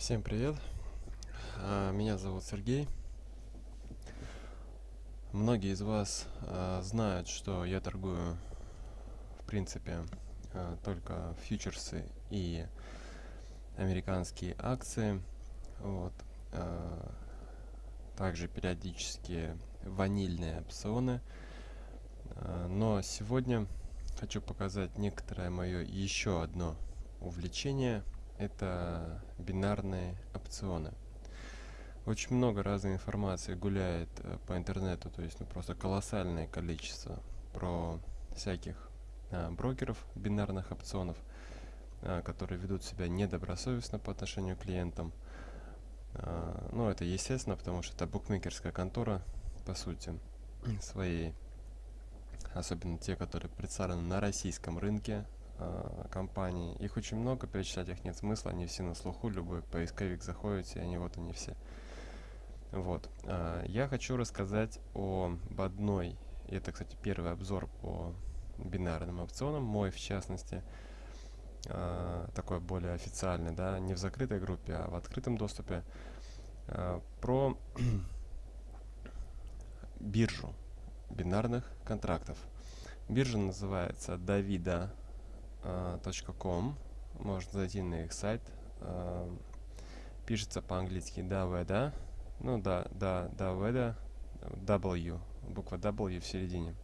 Всем привет! А, Меня зовут Сергей. Многие из вас а, знают, что я торгую, в принципе, а, только фьючерсы и американские акции. Вот. Также периодически ванильные опционы. Но сегодня хочу показать некоторое мое еще одно увлечение – это бинарные опционы. Очень много разной информации гуляет э, по интернету, то есть ну, просто колоссальное количество про всяких а, брокеров бинарных опционов, а, которые ведут себя недобросовестно по отношению к клиентам. А, ну, это естественно, потому что это букмекерская контора, по сути, своей. Особенно те, которые представлены на российском рынке, э, компаний. Их очень много, перечислять их нет смысла, они все на слуху, любой поисковик заходите, они вот они все. Вот. А, я хочу рассказать об одной, это, кстати, первый обзор по бинарным опционам, мой в частности, а, такой более официальный, да, не в закрытой группе, а в открытом доступе, а, про биржу бинарных контрактов. Биржа называется Davida .com можно зайти на их сайт. Э, пишется по-английски Daveda ну да да Daveda W буква W в середине.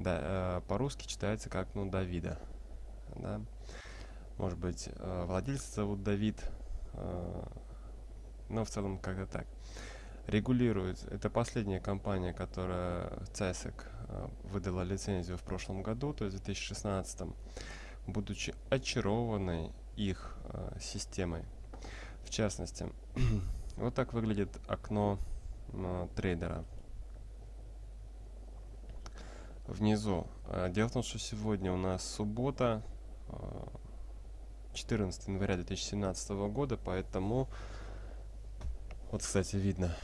Да э, по-русски читается как ну Давида. Да. Может быть э, владельца зовут Давид. Э, но в целом как-то так. Регулирует. Это последняя компания которая CESEC э, выдала лицензию в прошлом году то есть в 2016 будучи очарованной их э, системой. В частности, вот так выглядит окно э, трейдера. Внизу. Э, дело в том, что сегодня у нас суббота, э, 14 января 2017 года, поэтому вот, кстати, видно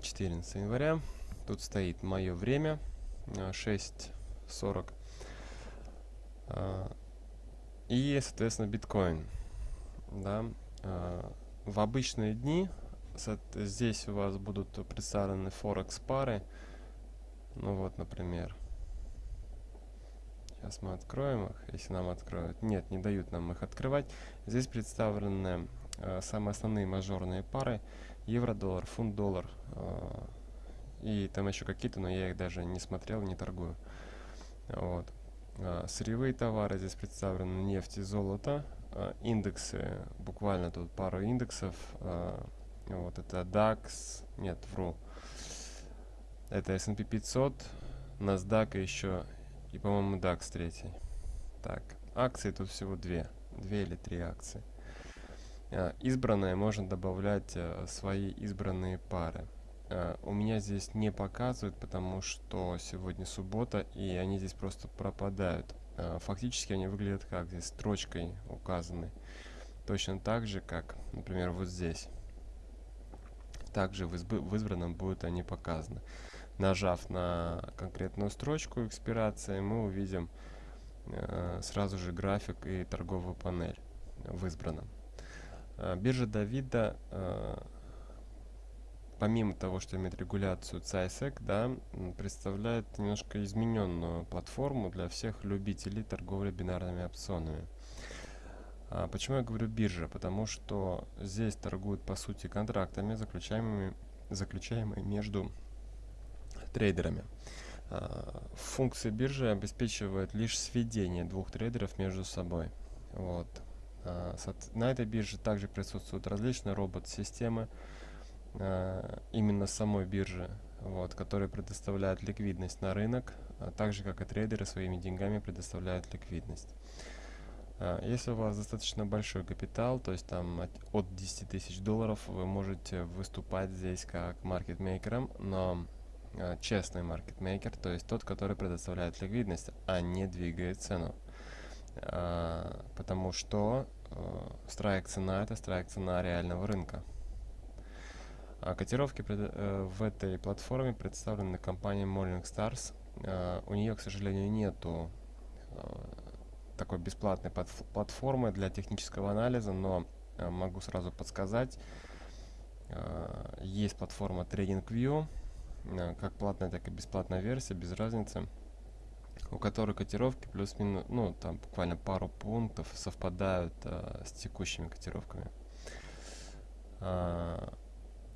14 января. Тут стоит мое время 6.40. Э, и, соответственно, биткоин. Да. А, в обычные дни здесь у вас будут представлены форекс пары. Ну вот, например. Сейчас мы откроем их, если нам откроют. Нет, не дают нам их открывать. Здесь представлены э, самые основные мажорные пары. Евро-доллар, фунт-доллар. Э, и там еще какие-то, но я их даже не смотрел, не торгую. Вот. А, сырьевые товары здесь представлены нефть и золото. А, индексы, буквально тут пару индексов. А, вот это DAX, нет, вру. Это S&P 500, NASDAQ еще и, по-моему, DAX третий. Так, акции тут всего две. Две или три акции. Избранные можно добавлять свои избранные пары. Uh, у меня здесь не показывают, потому что сегодня суббота, и они здесь просто пропадают. Uh, фактически они выглядят как здесь строчкой указаны. Точно так же, как, например, вот здесь. Также в, в избранном будут они показаны. Нажав на конкретную строчку экспирации, мы увидим uh, сразу же график и торговую панель в избранном. Биржа Давида помимо того, что имеет регуляцию CISEC, да, представляет немножко измененную платформу для всех любителей торговли бинарными опционами. А почему я говорю биржа? Потому что здесь торгуют по сути контрактами, заключаемыми, заключаемыми между трейдерами. А, функция биржи обеспечивает лишь сведение двух трейдеров между собой. Вот. А, на этой бирже также присутствуют различные робот-системы, именно самой биржи, вот, которая предоставляет ликвидность на рынок, а так же как и трейдеры своими деньгами предоставляют ликвидность. Э, если у вас достаточно большой капитал, то есть там от, от 10 тысяч долларов, вы можете выступать здесь как маркетмейкером, но э, честный маркетмейкер, то есть тот, который предоставляет ликвидность, а не двигает цену. Э, потому что э, страйк цена это страйк цена реального рынка. А котировки э, в этой платформе представлены компанией Morningstars. Э, у нее, к сожалению, нету э, такой бесплатной платформы для технического анализа, но могу сразу подсказать. Есть платформа TradingView, как платная, так и бесплатная версия, без разницы, у которой котировки плюс-минус, ну, там буквально пару пунктов совпадают с текущими котировками.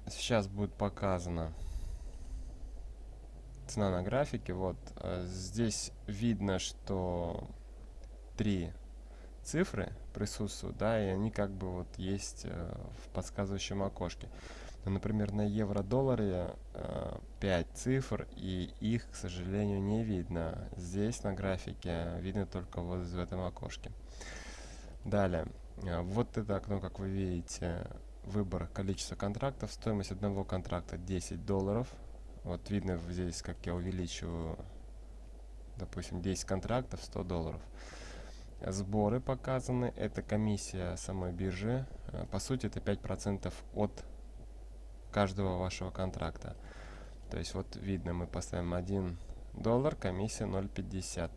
Сейчас будет показано цена на графике. Вот здесь видно, что три цифры присутствуют, да, и они как бы вот есть э, в подсказывающем окошке. Ну, например, на евро-долларе э, 5 цифр, и их, к сожалению, не видно. Здесь на графике видно только вот в этом окошке. Далее, э, вот это окно, как вы видите, выбор количества контрактов, стоимость одного контракта 10 долларов. Вот видно здесь, как я увеличиваю, допустим, 10 контрактов, 100 долларов. Сборы показаны, это комиссия самой биржи. Э, по сути, это 5% от каждого вашего контракта. То есть вот видно, мы поставим 1 доллар, комиссия 0,50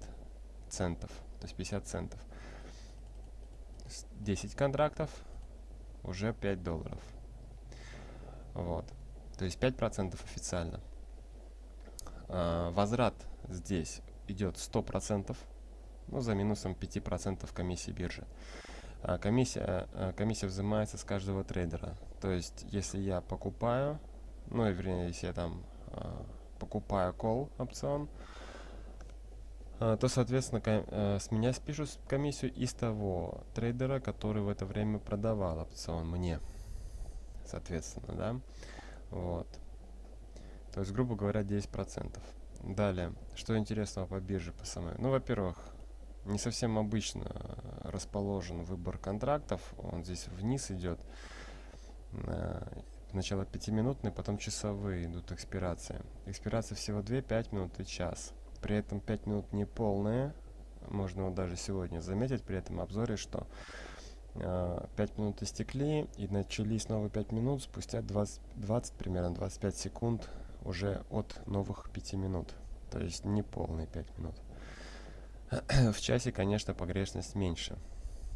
центов, то есть 50 центов. 10 контрактов, уже 5 долларов. Вот. То есть 5% официально. А, возврат здесь идет 100% ну, за минусом 5% комиссии биржи. А комиссия, а, комиссия взимается с каждого трейдера. То есть, если я покупаю, ну, вернее, если я там а, покупаю call опцион, то, соответственно, а, с меня спишут комиссию из того трейдера, который в это время продавал опцион мне. Соответственно, да. Вот. То есть, грубо говоря, 10%. Далее, что интересного по бирже по самой? Ну, во-первых, не совсем обычно э, расположен выбор контрактов. Он здесь вниз идет. Э, сначала пятиминутные, потом часовые идут экспирации. Экспирация всего 2, 5 минут и час. При этом 5 минут не полные. Можно вот даже сегодня заметить при этом обзоре, что 5 э, минут истекли и начались новые 5 минут спустя 20, 20 примерно 25 секунд уже от новых 5 минут. То есть не полные 5 минут. в часе, конечно, погрешность меньше.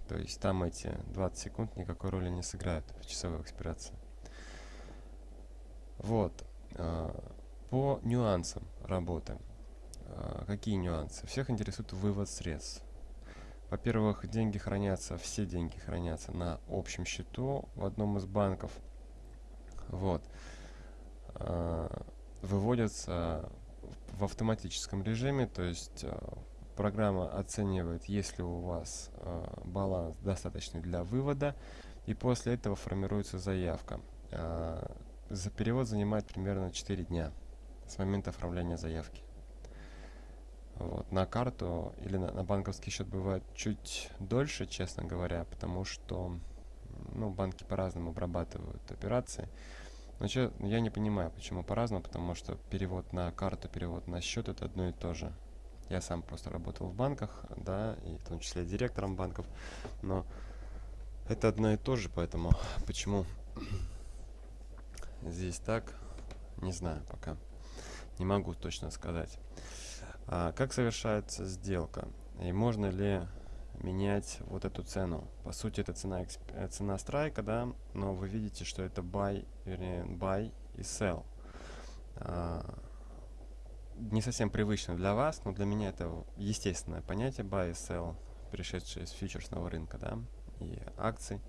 То есть там эти 20 секунд никакой роли не сыграют в часовой экспирации. Вот. А, по нюансам работы. А, какие нюансы? Всех интересует вывод средств. Во-первых, деньги хранятся, все деньги хранятся на общем счету в одном из банков. Вот. А, выводятся в автоматическом режиме, то есть Программа оценивает, есть ли у вас баланс достаточный для вывода, и после этого формируется заявка. За перевод занимает примерно 4 дня с момента оформления заявки. Вот. На карту или на, на банковский счет бывает чуть дольше, честно говоря, потому что ну, банки по-разному обрабатывают операции. Но че, я не понимаю, почему по-разному, потому что перевод на карту, перевод на счет это одно и то же. Я сам просто работал в банках, да, и в том числе директором банков, но это одно и то же, поэтому почему здесь так, не знаю пока. Не могу точно сказать. А, как совершается сделка? И можно ли менять вот эту цену? По сути, это цена, э, цена страйка, да, но вы видите, что это buy, вернее, buy и sell. А, не совсем привычно для вас, но для меня это естественное понятие buy и sell, пришедшее из фьючерсного рынка, да, и акций.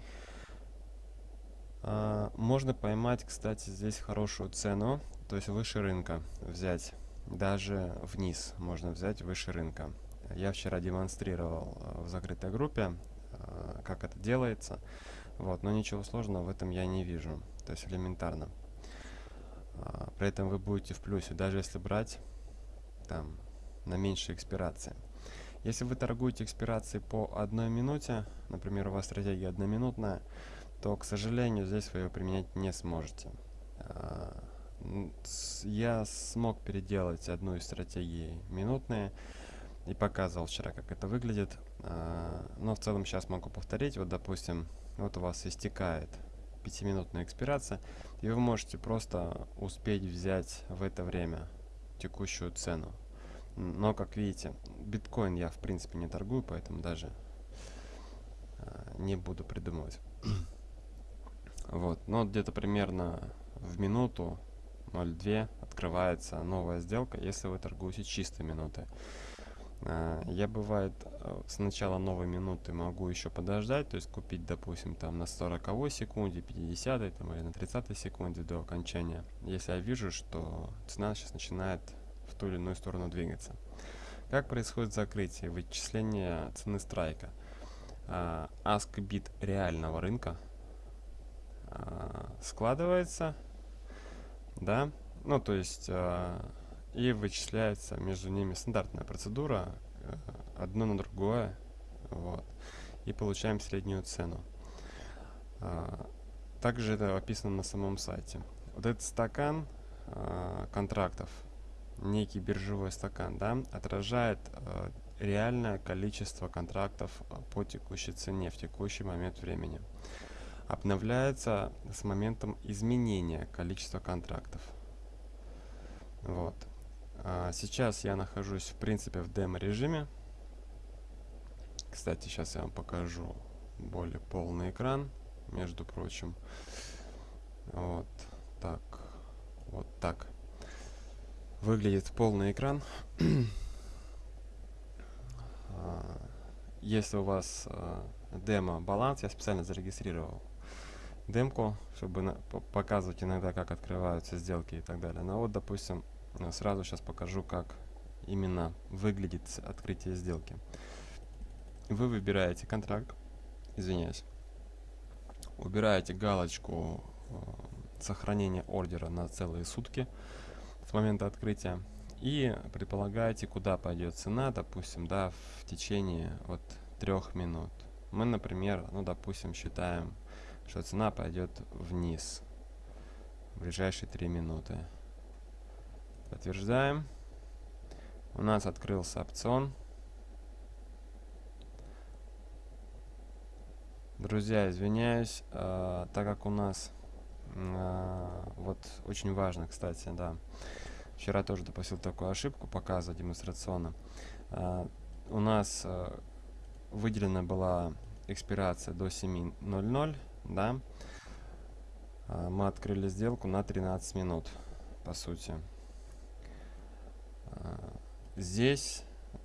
А, можно поймать, кстати, здесь хорошую цену, то есть выше рынка взять, даже вниз можно взять выше рынка. Я вчера демонстрировал а, в закрытой группе, а, как это делается, вот, но ничего сложного в этом я не вижу, то есть элементарно. А, при этом вы будете в плюсе, даже если брать там на меньшей экспирации. Если вы торгуете экспирации по одной минуте, например, у вас стратегия одноминутная, то, к сожалению, здесь вы ее применять не сможете. А, я смог переделать одну из стратегий минутные и показывал вчера, как это выглядит. А, но в целом сейчас могу повторить. Вот, допустим, вот у вас истекает пятиминутная экспирация, и вы можете просто успеть взять в это время текущую цену. Но, как видите, биткоин я в принципе не торгую, поэтому даже э, не буду придумывать. Вот, но где-то примерно в минуту 0.2 открывается новая сделка, если вы торгуете чистой минуты. А, я бывает э, с начала новой минуты могу еще подождать, то есть купить, допустим, там на 40 секунде, 50 там, или на 30 секунде до окончания, если я вижу, что цена сейчас начинает в ту или иную сторону двигаться. Как происходит закрытие, вычисление цены страйка? А, ask bit реального рынка а, складывается, да, ну то есть и вычисляется между ними стандартная процедура, э, одно на другое, вот, и получаем среднюю цену. А, также это описано на самом сайте. Вот этот стакан контрактов, некий биржевой стакан, да, отражает реальное количество контрактов по текущей цене в текущий момент времени. Обновляется с моментом изменения количества контрактов. Вот. А, сейчас я нахожусь, в принципе, в демо-режиме. Кстати, сейчас я вам покажу более полный экран, между прочим. Вот так. Вот так. Выглядит полный экран. А, если у вас а, демо-баланс, я специально зарегистрировал демку, чтобы показывать иногда, как открываются сделки и так далее. Но вот, допустим, Э, сразу сейчас покажу, как именно выглядит открытие сделки. Вы выбираете контракт, извиняюсь, убираете галочку э, сохранения ордера на целые сутки с момента открытия и предполагаете, куда пойдет цена, допустим, да, в течение вот трех минут. Мы, например, ну, допустим, считаем, что цена пойдет вниз в ближайшие три минуты. Подтверждаем. У нас открылся опцион. Друзья, извиняюсь, э, так как у нас э, вот очень важно, кстати, да, вчера тоже допустил такую ошибку, показывать демонстрационно. Э, у нас э, выделена была экспирация до 7.00, да, э, мы открыли сделку на 13 минут, по сути. Здесь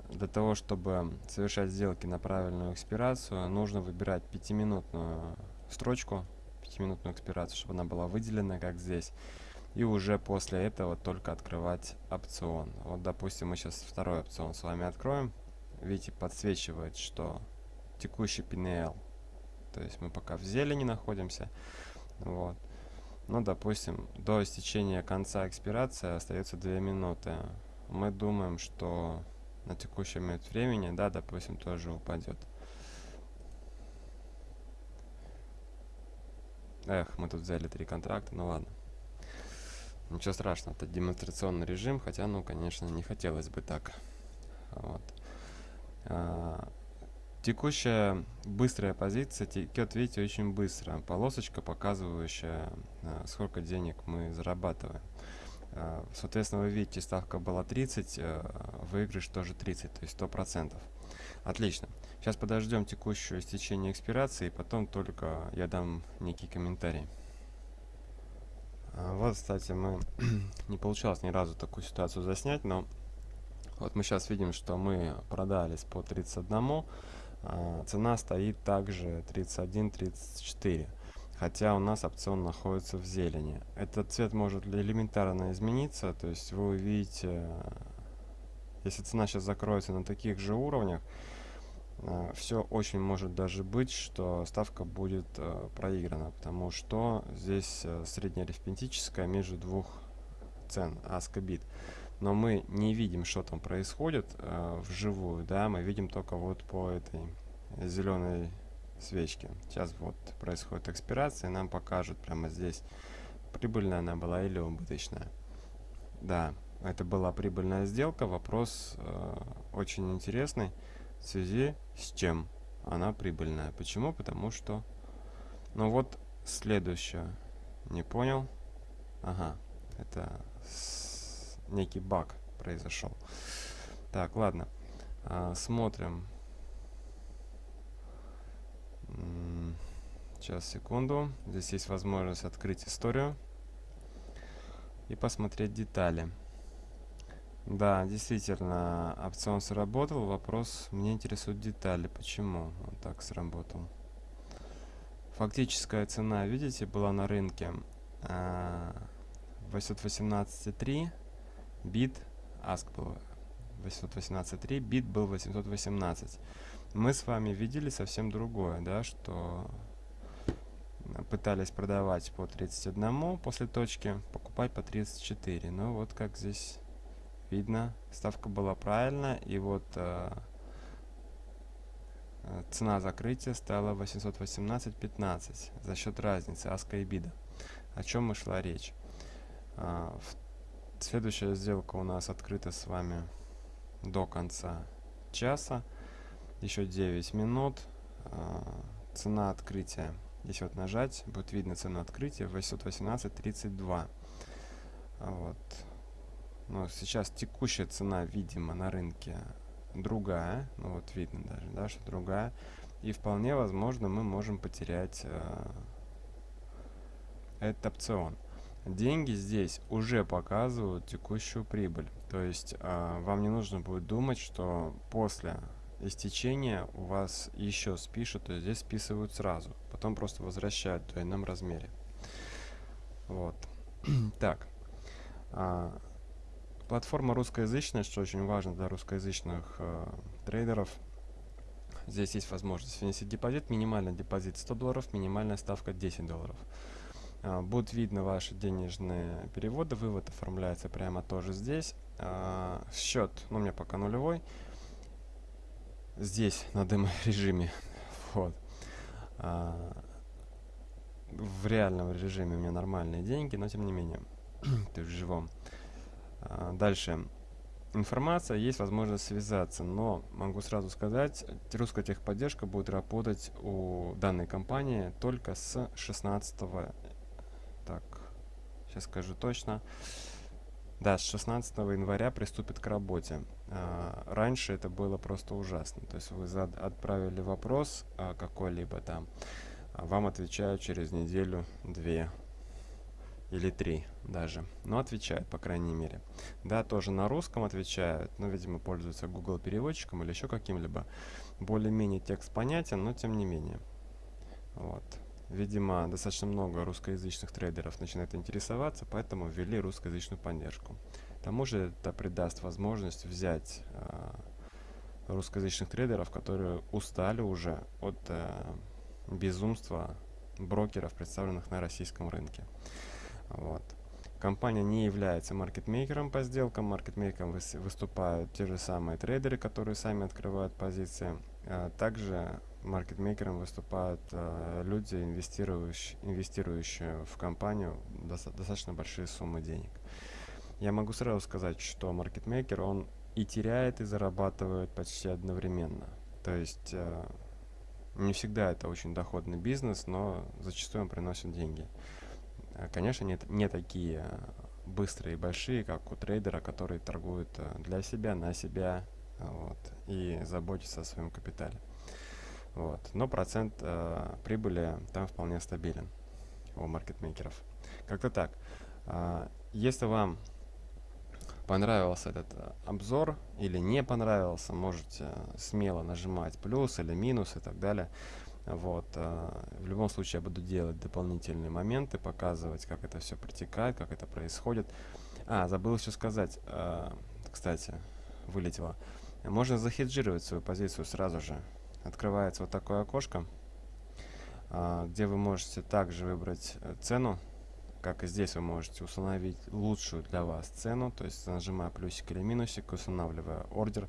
для того, чтобы совершать сделки на правильную экспирацию, нужно выбирать пятиминутную строчку, пятиминутную экспирацию, чтобы она была выделена, как здесь. И уже после этого только открывать опцион. Вот, допустим, мы сейчас второй опцион с вами откроем. Видите, подсвечивает, что текущий PNL. То есть мы пока в зелени находимся. Вот. Ну, допустим, до истечения конца экспирации остается 2 минуты мы думаем, что на текущий момент времени, да, допустим, тоже упадет. Эх, мы тут взяли три контракта, ну ладно. Ничего страшного, это демонстрационный режим, хотя, ну, конечно, не хотелось бы так. Вот. А, текущая быстрая позиция текет, видите, очень быстро. Полосочка, показывающая, а, сколько денег мы зарабатываем. Э, соответственно, вы видите, ставка была 30, э, выигрыш тоже 30, то есть 100%. Отлично. Сейчас подождем текущее истечение экспирации, и потом только я дам некий комментарий. А, вот, кстати, мы не получалось ни разу такую ситуацию заснять, но вот мы сейчас видим, что мы продались по 31, а цена стоит также 31-34 хотя у нас опцион находится в зелени. Этот цвет может элементарно измениться, то есть вы увидите, если цена сейчас закроется на таких же уровнях, э, все очень может даже быть, что ставка будет э, проиграна, потому что здесь э, среднеарифметическая между двух цен, аска бит. Но мы не видим, что там происходит вживую, да, мы видим только вот по этой зеленой свечки. Сейчас вот происходит экспирация, нам покажут прямо здесь, прибыльная она была или убыточная. Да, это была прибыльная сделка. Вопрос э, очень интересный в связи с чем она прибыльная. Почему? Потому что... Ну вот следующее. Не понял? Ага, это некий баг произошел. Так, ладно. А, смотрим. Сейчас, секунду. Здесь есть возможность открыть историю и посмотреть детали. Да, действительно, опцион сработал. Вопрос, мне интересуют детали. Почему он так сработал? Фактическая цена, видите, была на рынке 818.3, а, бит, аск был 818.3, бит был 818. Мы с вами видели совсем другое, да, что пытались продавать по 31 после точки, покупать по 34. Ну вот как здесь видно, ставка была правильная, и вот э, цена закрытия стала 818.15 за счет разницы аска и бида. О чем и шла речь. Э, следующая сделка у нас открыта с вами до конца часа. Еще 9 минут. Э, цена открытия Здесь вот нажать, будет видно цену открытия 818.32. Вот. Но сейчас текущая цена, видимо, на рынке другая. Ну вот видно даже, да, что другая. И вполне возможно мы можем потерять э, этот опцион. Деньги здесь уже показывают текущую прибыль. То есть э, вам не нужно будет думать, что после истечения у вас еще спишут, то есть здесь списывают сразу. Потом просто возвращают в двойном размере. Вот. так. А, платформа русскоязычная, что очень важно для русскоязычных э, трейдеров. Здесь есть возможность внести депозит. Минимальный депозит 100 долларов, минимальная ставка 10 долларов. А, будут видно ваши денежные переводы. Вывод оформляется прямо тоже здесь. А, счет, ну, у меня пока нулевой здесь на демо-режиме. Вот. А, в реальном режиме у меня нормальные деньги, но тем не менее, ты в живом. Дальше. Информация, есть возможность связаться, но могу сразу сказать, русская техподдержка будет работать у данной компании только с 16 так, сейчас скажу точно, да, с 16 января приступит к работе. А, раньше это было просто ужасно. То есть вы зад отправили вопрос а, какой-либо там, а вам отвечают через неделю, две или три даже. Но отвечают, по крайней мере. Да, тоже на русском отвечают, но, видимо, пользуются Google переводчиком или еще каким-либо. Более-менее текст понятен, но тем не менее. Вот. Видимо, достаточно много русскоязычных трейдеров начинает интересоваться, поэтому ввели русскоязычную поддержку. К тому же это придаст возможность взять э, русскоязычных трейдеров, которые устали уже от э, безумства брокеров, представленных на российском рынке. Вот. Компания не является маркетмейкером по сделкам. Маркетмейкером выступают те же самые трейдеры, которые сами открывают позиции. А также маркетмейкером выступают э, люди, инвестирующие, инвестирующие в компанию доста достаточно большие суммы денег. Я могу сразу сказать, что маркетмейкер, он и теряет, и зарабатывает почти одновременно. То есть э, не всегда это очень доходный бизнес, но зачастую он приносит деньги. Э, конечно, нет, не такие быстрые и большие, как у трейдера, который торгует э, для себя, на себя вот, и заботится о своем капитале. Вот. Но процент э, прибыли там вполне стабилен у маркетмейкеров. Как-то так. Э, если вам понравился этот э, обзор или не понравился, можете смело нажимать плюс или минус и так далее. Вот. Э, в любом случае я буду делать дополнительные моменты, показывать, как это все протекает, как это происходит. А, забыл еще сказать, э, кстати, вылетело. Можно захеджировать свою позицию сразу же открывается вот такое окошко, а, где вы можете также выбрать э, цену, как и здесь вы можете установить лучшую для вас цену, то есть нажимая плюсик или минусик, устанавливая ордер.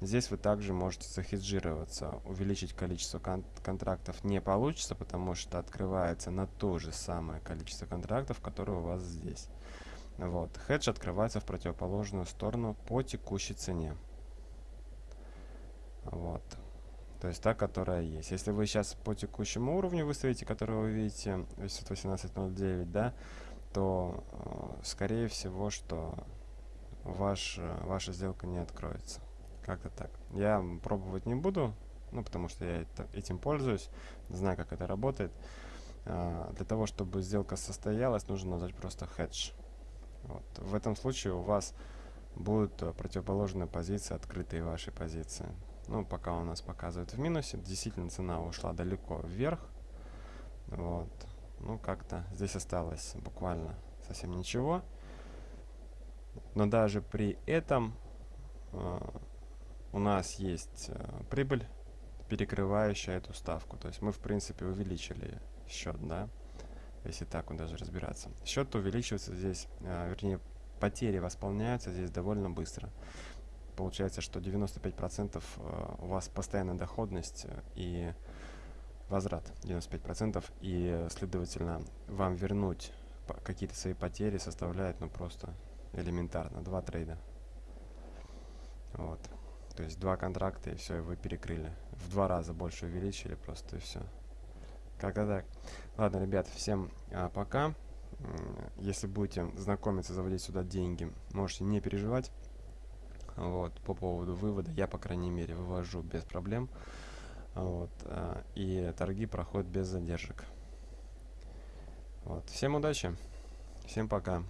Здесь вы также можете захеджироваться, увеличить количество кон контрактов не получится, потому что открывается на то же самое количество контрактов, которое у вас здесь. Вот. Хедж открывается в противоположную сторону по текущей цене. Вот. То есть та, которая есть. Если вы сейчас по текущему уровню выставите, который вы видите, 818.09, да, то э, скорее всего, что ваш, ваша сделка не откроется. Как-то так. Я пробовать не буду, ну, потому что я это, этим пользуюсь, знаю, как это работает. а, для того, чтобы сделка состоялась, нужно нажать просто hedge. Вот. В этом случае у вас будут э, противоположные позиции, открытые ваши позиции. Ну, пока у нас показывает в минусе, действительно цена ушла далеко вверх. Вот. Ну, как-то здесь осталось буквально совсем ничего. Но даже при этом э, у нас есть э, прибыль, перекрывающая эту ставку. То есть мы, в принципе, увеличили счет, да, если так вот даже разбираться. Счет увеличивается здесь, э, вернее, потери восполняются здесь довольно быстро. Получается, что 95% э, у вас постоянная доходность э, и возврат 95%, и, следовательно, вам вернуть какие-то свои потери составляет, ну, просто элементарно, два трейда. Вот. То есть два контракта, и все, и вы перекрыли. В два раза больше увеличили просто, и все. Как-то так. Ладно, ребят, всем а, пока. Если будете знакомиться, заводить сюда деньги, можете не переживать. Вот, по поводу вывода, я, по крайней мере, вывожу без проблем. Вот, а, и торги проходят без задержек. Вот, всем удачи, всем пока.